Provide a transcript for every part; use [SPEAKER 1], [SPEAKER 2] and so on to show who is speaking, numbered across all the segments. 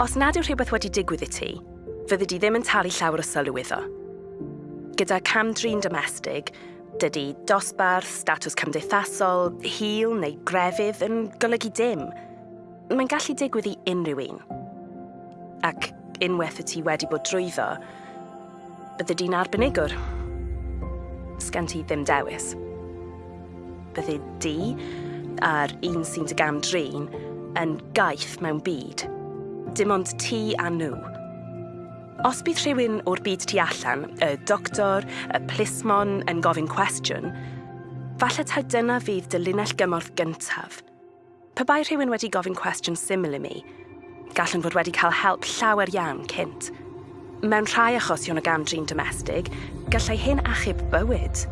[SPEAKER 1] Os nad yw rhywbeth wedi digwydd i ti, fyddi di ddim yn talu llawer o sylw iddo. Gyda cam drin domestig, dydy dosbarth, statws cymdeithasol, hil neu grefydd yn golygu dim. Mae'n gallu digwydd i unrhyw un. Ac unwaith y ti wedi bod drwyddo, bydde di'n arbenigwr. Sgan ti ddim dewis. Bydde di a'r un sy'n dy gam drin yn gaeth mewn byd dim ond ti a nhw. Os bydd rhywun o'r byd tu allan, y doctor, y plismon yn gofyn cwestiwn, falle taw dyna fydd dy linell gymorth gyntaf. Pe bai rhywun wedi gofyn cwestiwn syml i mi, gallwn fod wedi cael help llawer iawn cynt. Mewn rhai achosion o gamdrin domestig, gallai hyn achub bywyd.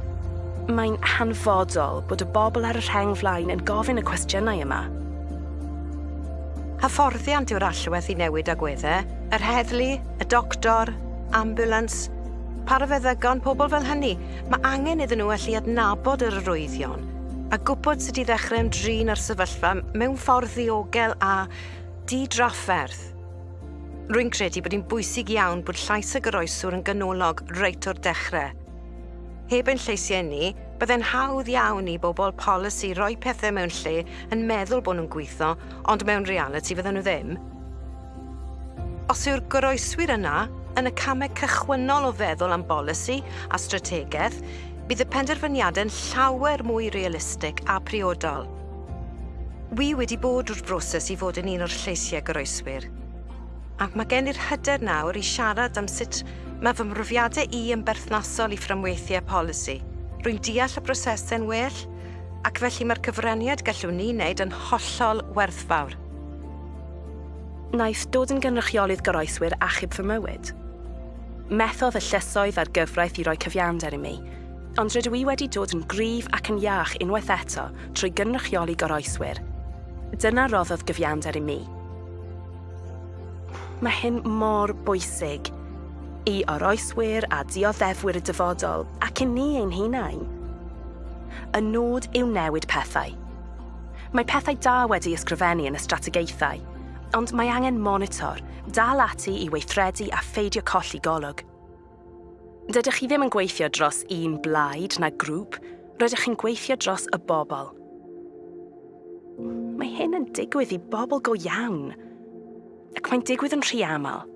[SPEAKER 1] Mae'n hanfodol bod y bobl ar y rheng flaen yn gofyn y cwestiynau yma.
[SPEAKER 2] Hyfforddiant yw'r allwedd i newid agweddau, yr heddlu, y doctor, ambulans, parafeddygon, pobl fel hynny. Mae angen iddyn nhw allu adnabod yr arwyddion a gwybod sut i ddechrau ymdrin ar sefyllfa mewn ffordd ddiogel a di-drafferth. Rwy'n credu bod hi'n bwysig iawn bod llais y goroeswr yn ganolog reit o'r dechrau. Heb ein lleisiau ni, byddai'n hawdd iawn i bobl polisi roi pethau mewn lle yn meddwl bod nhw'n gweithio, ond mewn reality fydden nhw ddim. Os yw'r goroeswyr yna yn y camau cychwynnol o feddwl am bolisi a strategaeth, bydd y penderfyniadau'n llawer mwy realistig a priodol. Wi wedi bod drwy'r broses i fod yn un o'r lleisiau goroeswyr. Ac mae gen i'r hyder nawr i siarad am sut mae fy mrofiadau i yn berthnasol i fframweithiau polisi – Rwy'n deall y brosesau'n well, ac felly mae'r cyfraniad gallwn ni wneud yn hollol werthfawr.
[SPEAKER 1] Naeth dod yn gynrychiolydd goroeswyr achub fy mywyd. Methodd y llysoedd a'r gyfraith i roi cyfiawnder i mi, ond rydw i wedi dod yn gryf ac yn iach unwaith eto trwy gynrychioli goroeswyr. Dyna roddodd gyfiawnder i mi. Mae hyn mor bwysig – i oroeswyr a dioddefwyr y dyfodol ac i ni ein hunain. Y nod yw newid pethau. Mae pethau da wedi ysgrifennu yn y strategaethau, ond mae angen monitor, dal ati i weithredu a pheidio colli golwg. Dydych chi ddim yn gweithio dros un blaid na grŵp, rydych chi'n gweithio dros y bobl. Mae hyn yn digwydd i bobl go iawn, ac mae'n digwydd yn rhy aml.